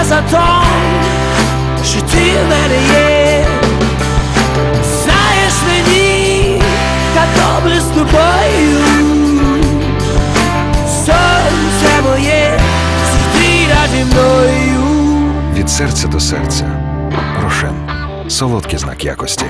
люблю тебе за що ти в мене є. Знаєш мені, як добре з тобою. Сонце моє, світи раді мною. Від серця до серця. Рошен. Солодкий знак якості.